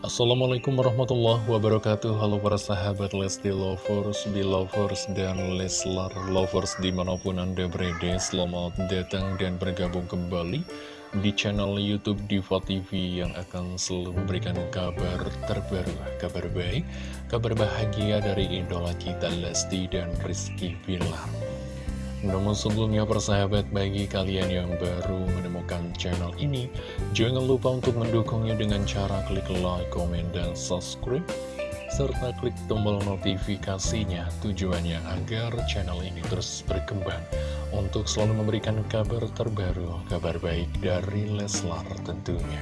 Assalamualaikum warahmatullahi wabarakatuh. Halo para sahabat Lesti Lovers, Belovers, dan Leslar Lovers di mana pun anda berada Selamat datang dan bergabung kembali di channel Youtube Diva TV Yang akan selalu memberikan kabar terbaru, kabar baik, kabar bahagia dari idola kita Lesti dan Rizky Bilar namun sebelumnya persahabat bagi kalian yang baru menemukan channel ini Jangan lupa untuk mendukungnya dengan cara klik like, komen, dan subscribe Serta klik tombol notifikasinya tujuannya agar channel ini terus berkembang Untuk selalu memberikan kabar terbaru, kabar baik dari Leslar tentunya.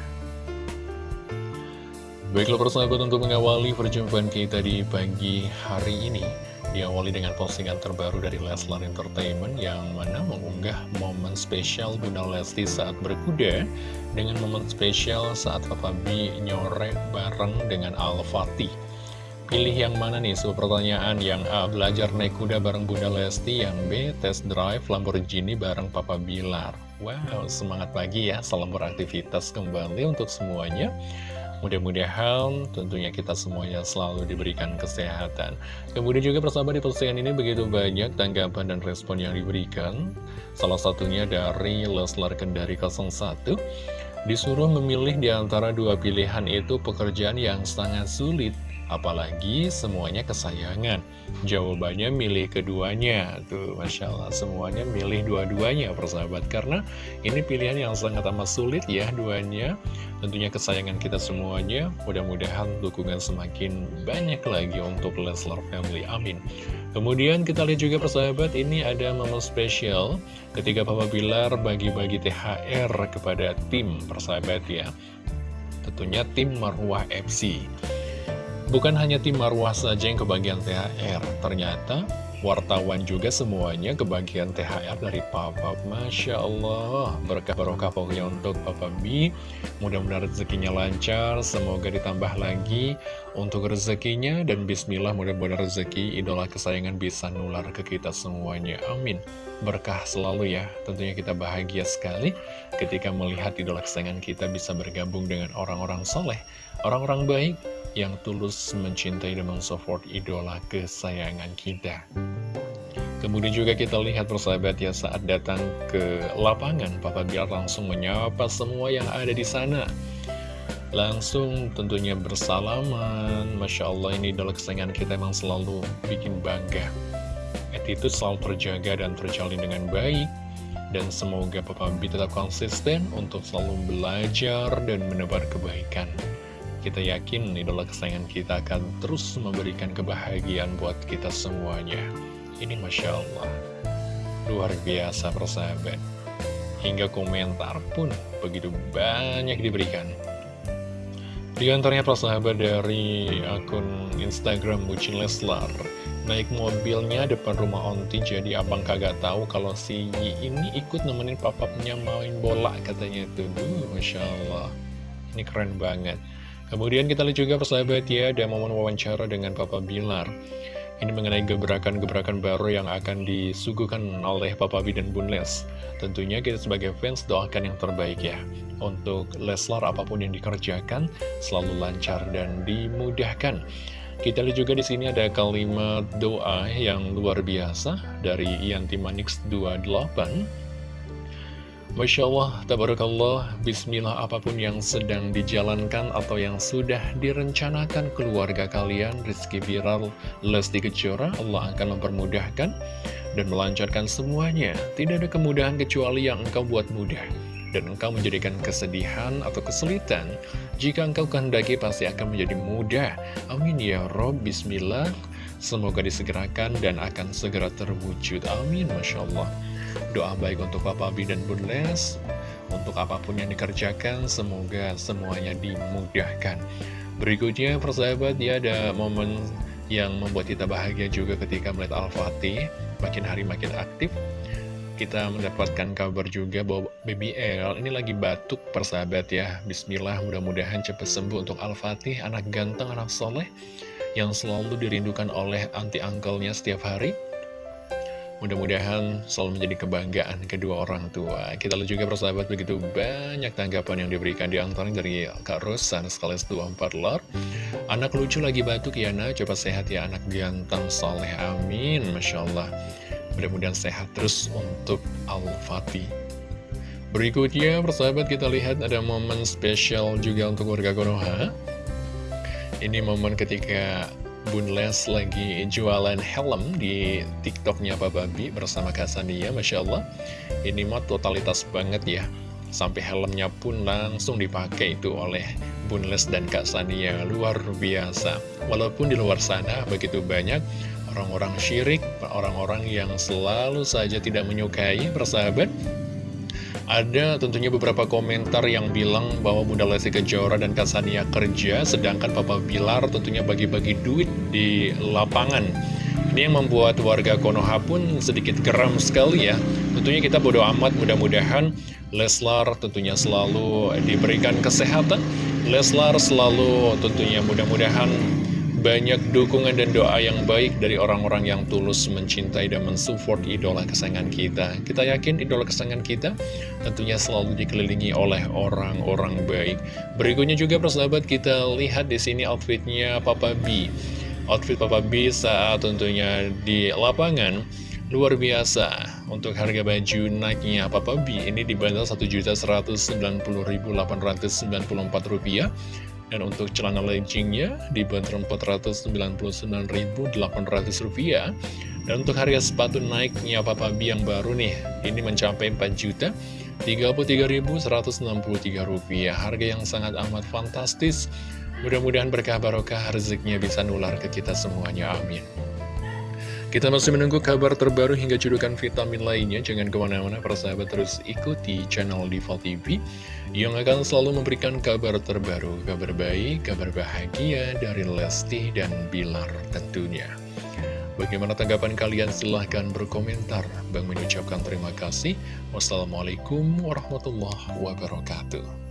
Baiklah persahabat untuk mengawali perjumpaan kita di pagi hari ini Diawali dengan postingan terbaru dari Leslar Entertainment yang mana mengunggah momen spesial Bunda Lesti saat berkuda dengan momen spesial saat Papa B nyore bareng dengan Al-Fatih. Pilih yang mana nih? Sebuah pertanyaan yang A. Belajar naik kuda bareng Bunda Lesti Yang B. Test drive Lamborghini bareng Papa Bilar Wow, semangat pagi ya Salam beraktivitas kembali untuk semuanya Mudah-mudahan tentunya kita semuanya selalu diberikan kesehatan. Kemudian juga persahabat di postingan ini begitu banyak tanggapan dan respon yang diberikan. Salah satunya dari Leslar Kendari 01. Disuruh memilih di antara dua pilihan itu pekerjaan yang sangat sulit Apalagi semuanya kesayangan. Jawabannya milih keduanya. Tuh Masya Allah semuanya milih dua-duanya persahabat. Karena ini pilihan yang sangat amat sulit ya duanya. Tentunya kesayangan kita semuanya. Mudah-mudahan dukungan semakin banyak lagi untuk Leslar Family. Amin. Kemudian kita lihat juga persahabat Ini ada momen spesial Ketika Papa Bilar bagi-bagi THR kepada tim persahabat ya. Tentunya tim Marwah FC Bukan hanya tim Marwah saja yang kebagian THR, ternyata wartawan juga semuanya kebagian THR dari Papa. Masya Allah, berkah barokah pokoknya untuk Papa B. Mudah-mudahan rezekinya lancar, semoga ditambah lagi untuk rezekinya. Dan bismillah mudah-mudahan rezeki idola kesayangan bisa nular ke kita semuanya. Amin. Berkah selalu ya, tentunya kita bahagia sekali ketika melihat idola kesayangan kita bisa bergabung dengan orang-orang soleh, orang-orang baik, yang tulus mencintai dan mensupport idola kesayangan kita. Kemudian juga kita lihat persahabat ya saat datang ke lapangan, Papa Bilar langsung menyapa semua yang ada di sana. Langsung tentunya bersalaman, Masya Allah ini idola kesayangan kita emang selalu bikin bangga. Attitude selalu terjaga dan terjalin dengan baik. Dan semoga Papa B tetap konsisten untuk selalu belajar dan menebar kebaikan. Kita yakin idola kesayangan kita akan terus memberikan kebahagiaan buat kita semuanya. Ini Masya Allah, luar biasa persahabat. Hingga komentar pun begitu banyak diberikan. Di antaranya persahabat dari akun Instagram Bucin Leslar Naik mobilnya depan rumah onti jadi abang kagak tahu kalau si Yi ini ikut nemenin papapnya main bola katanya itu Duh, Masya Allah Ini keren banget Kemudian kita lihat juga persahabat ya, ada momen wawancara dengan Papa Bilar. Ini mengenai gebrakan-gebrakan baru yang akan disuguhkan oleh Papa B dan Bun Les. Tentunya kita sebagai fans doakan yang terbaik ya. Untuk Leslar apa pun yang dikerjakan selalu lancar dan dimudahkan. Kita lihat juga di sini ada kalimat doa yang luar biasa dari Yanti Manix 28 Masya Allah, tabarakallah, bismillah apa pun yang sedang dijalankan atau yang sudah direncanakan keluarga kalian, Rizky Viral, Lesti Kejora, Allah akan mempermudahkan dan melancarkan semuanya. Tidak ada kemudahan kecuali yang engkau buat mudah. Dan engkau menjadikan kesedihan atau kesulitan, jika engkau kehendaki pasti akan menjadi mudah. Amin ya Rob, bismillah. Semoga disegerakan dan akan segera terwujud. Amin, Masya Allah. Doa baik untuk Papa Bi dan Bun Les. Untuk apa pun yang dikerjakan Semoga semuanya dimudahkan. Berikutnya persahabat ya ada momen yang membuat kita bahagia juga ketika melihat Al-Fatih Makin hari makin aktif. Kita mendapatkan kabar juga bahwa BBL ini lagi batuk persahabat ya. Bismillah mudah-mudahan cepat sembuh untuk Al-Fatih anak ganteng, anak soleh yang selalu dirindukan oleh anti angkelnya setiap hari Mudah-mudahan selalu menjadi kebanggaan kedua orang tua. Kita lihat juga persahabat begitu banyak tanggapan yang diberikan di antaranya dari Kak Rosan sekaligus 24 lor. Anak lucu lagi batuk ya nak, coba sehat ya anak ganteng soleh amin. Masya Allah. Mudah-mudahan sehat terus untuk Al-Fatih. Berikutnya persahabat kita lihat ada momen spesial juga untuk warga Konoha. Ini momen ketika Bun Les lagi jualan helm di tiktoknya Babi bersama Kasania, Masya Allah. Ini mah totalitas banget ya. Sampai helmnya pun langsung dipakai itu oleh Bun Les dan Kak Sania. Luar biasa. Walaupun di luar sana begitu banyak orang-orang syirik, orang-orang yang selalu saja tidak menyukai persahabat ada tentunya beberapa komentar yang bilang bahwa Bunda Lesti Kejora dan Kasania kerja, sedangkan Papa Bilar tentunya bagi-bagi duit di lapangan. Ini yang membuat warga Konoha pun sedikit geram sekali ya. Tentunya kita bodoh amat, mudah-mudahan Leslar tentunya selalu diberikan kesehatan. Leslar selalu tentunya mudah-mudahan banyak dukungan dan doa yang baik dari orang-orang yang tulus mencintai dan mensupport idola kesayangan kita. Kita yakin idola kesayangan kita tentunya selalu dikelilingi oleh orang-orang baik. Berikutnya juga persahabat kita lihat di sini outfitnya Papa B. Outfit Papa B saat tentunya di lapangan luar biasa. Untuk harga baju naiknya Papa B ini dibanderol Rp1.190.894 dan untuk celana leggingnya dibanderol Rp499.800 Dan untuk harga sepatu naiknya Papa B yang baru nih, ini mencapai Rp4.033.163. Harga yang sangat amat fantastis. Mudah-mudahan berkah barokah rezekinya bisa nular ke kita semuanya. Amin. Kita masih menunggu kabar terbaru hingga judukan vitamin lainnya. Jangan ke mana-mana, persahabat terus ikuti channel Diva TV yang akan selalu memberikan kabar terbaru, kabar baik, kabar bahagia dari Lesti dan Bilar tentunya. Bagaimana tanggapan kalian? Silahkan berkomentar. Bang mengucapkan terima kasih. Wassalamualaikum warahmatullahi wabarakatuh.